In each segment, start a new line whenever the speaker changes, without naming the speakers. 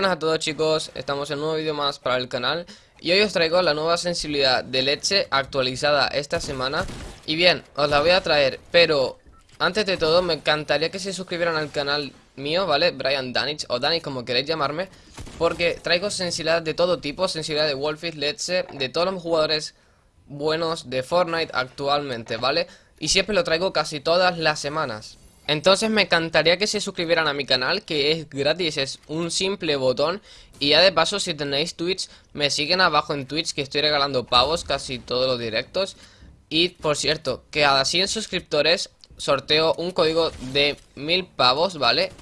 todos chicos, estamos en un nuevo vídeo más para el canal. Y hoy os traigo la nueva sensibilidad de leche actualizada esta semana. Y bien, os la voy a traer, pero antes de todo me encantaría que se suscribieran al canal mío, ¿vale? Brian Danich o Danich como queréis llamarme. Porque traigo sensibilidad de todo tipo, sensibilidad de Wolfit, leche, de todos los jugadores buenos de Fortnite actualmente, ¿vale? Y siempre lo traigo casi todas las semanas entonces me encantaría que se suscribieran a mi canal, que es gratis, es un simple botón. Y ya de paso, si tenéis Twitch, me siguen abajo en Twitch, que estoy regalando pavos casi todos los directos. Y por cierto, que a 100 suscriptores sorteo un código de mil pavos, ¿vale?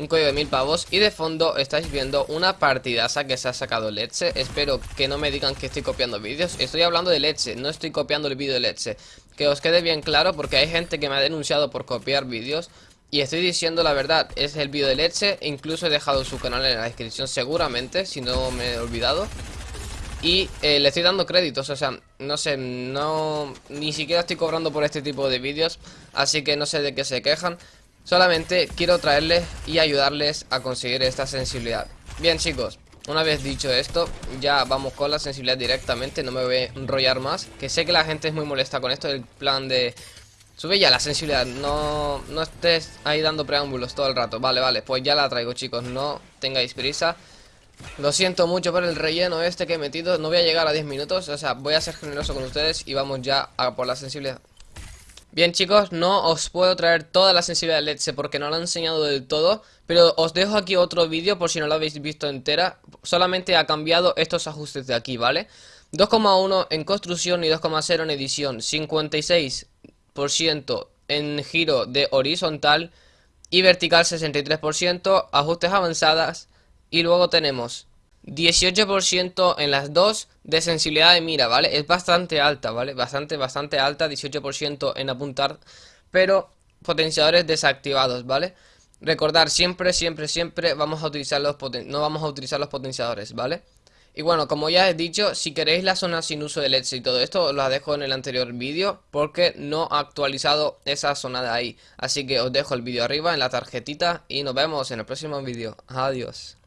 Un código de mil pavos y de fondo estáis viendo una partidaza que se ha sacado Leche Espero que no me digan que estoy copiando vídeos Estoy hablando de Leche, no estoy copiando el vídeo de Leche que os quede bien claro porque hay gente que me ha denunciado por copiar vídeos y estoy diciendo la verdad, es el vídeo de leche, incluso he dejado su canal en la descripción seguramente, si no me he olvidado. Y eh, le estoy dando créditos, o sea, no sé, no... Ni siquiera estoy cobrando por este tipo de vídeos, así que no sé de qué se quejan. Solamente quiero traerles y ayudarles a conseguir esta sensibilidad. Bien chicos, una vez dicho esto, ya vamos con la sensibilidad directamente, no me voy a enrollar más Que sé que la gente es muy molesta con esto, el plan de... Sube ya la sensibilidad, no, no estés ahí dando preámbulos todo el rato. Vale, vale, pues ya la traigo chicos, no tengáis prisa. Lo siento mucho por el relleno este que he metido, no voy a llegar a 10 minutos O sea, voy a ser generoso con ustedes y vamos ya a por la sensibilidad Bien chicos, no os puedo traer toda la sensibilidad de leche porque no la he enseñado del todo Pero os dejo aquí otro vídeo por si no lo habéis visto entera. Solamente ha cambiado estos ajustes de aquí, ¿vale? 2,1 en construcción y 2,0 en edición. 56% en giro de horizontal y vertical 63% Ajustes avanzadas. Y luego tenemos 18% en las dos de sensibilidad de mira, ¿vale? Es bastante alta, ¿vale? Bastante, bastante alta, 18% en apuntar, pero potenciadores desactivados, ¿vale? Recordar, siempre, siempre, siempre vamos a utilizar los no vamos a utilizar los potenciadores, ¿vale? Y bueno, como ya he dicho, si queréis la zona sin uso de LEDs y todo esto, os la dejo en el anterior vídeo Porque no ha actualizado esa zona de ahí Así que os dejo el vídeo arriba en la tarjetita y nos vemos en el próximo vídeo Adiós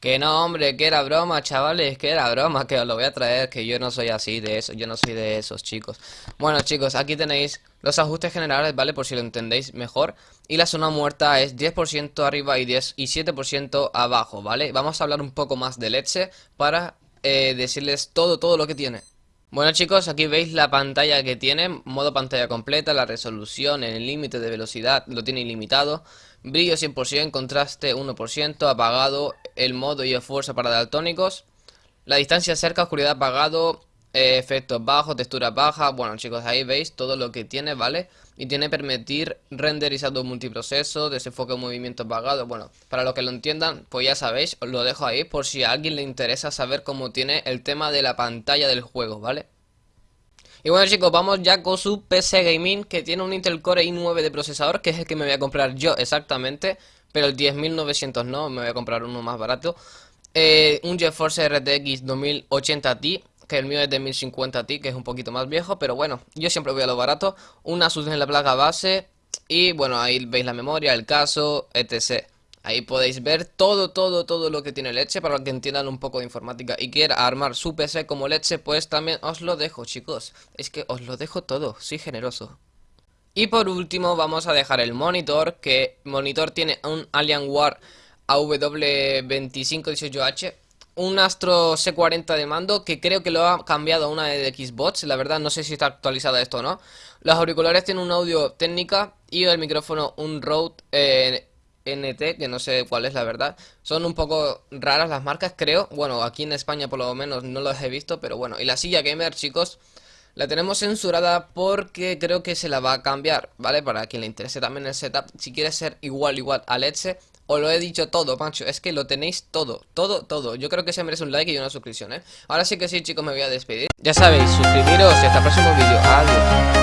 que no, hombre, que era broma, chavales, que era broma, que os lo voy a traer, que yo no soy así de eso, yo no soy de esos, chicos. Bueno, chicos, aquí tenéis los ajustes generales, ¿vale? Por si lo entendéis mejor. Y la zona muerta es 10% arriba y 10 y 7% abajo, ¿vale? Vamos a hablar un poco más de leche para eh, decirles todo, todo lo que tiene. Bueno chicos, aquí veis la pantalla que tiene, modo pantalla completa, la resolución, el límite de velocidad lo tiene ilimitado, brillo 100%, contraste 1%, apagado, el modo y el fuerza para daltónicos, la distancia cerca, oscuridad apagado, eh, efectos bajos, textura baja, bueno chicos ahí veis todo lo que tiene, ¿vale? Y tiene permitir renderizado multiproceso, desenfoque movimiento apagado, bueno, para los que lo entiendan, pues ya sabéis, os lo dejo ahí por si a alguien le interesa saber cómo tiene el tema de la pantalla del juego, ¿vale? Y bueno chicos, vamos ya con su PC Gaming que tiene un Intel Core i9 de procesador, que es el que me voy a comprar yo exactamente, pero el 10900 no, me voy a comprar uno más barato. Eh, un GeForce RTX 2080 Ti que el mío es de 1050 Ti, que es un poquito más viejo, pero bueno, yo siempre voy a lo barato. Un Asus en la placa base y bueno, ahí veis la memoria, el caso, etc. Ahí podéis ver todo, todo, todo lo que tiene Leche para que entiendan un poco de informática y quiera armar su PC como Leche, pues también os lo dejo, chicos. Es que os lo dejo todo, soy generoso. Y por último vamos a dejar el monitor, que monitor tiene un Alienware AW2518H un Astro C40 de mando que creo que lo ha cambiado a una de Xbox, la verdad no sé si está actualizada esto o no. Los auriculares tienen un audio técnica y el micrófono un Rode eh, NT, que no sé cuál es la verdad. Son un poco raras las marcas, creo. Bueno, aquí en España por lo menos no los he visto, pero bueno. Y la silla gamer, chicos, la tenemos censurada porque creo que se la va a cambiar, ¿vale? Para quien le interese también el setup. Si quiere ser igual, igual a Let's os lo he dicho todo, macho. Es que lo tenéis todo, todo, todo. Yo creo que se merece un like y una suscripción, ¿eh? Ahora sí que sí, chicos, me voy a despedir. Ya sabéis, suscribiros y hasta el próximo vídeo. Adiós.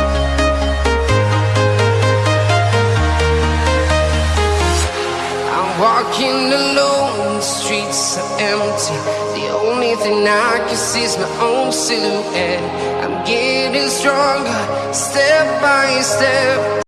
Thing I can see my own silhouette. I'm getting stronger, step by step.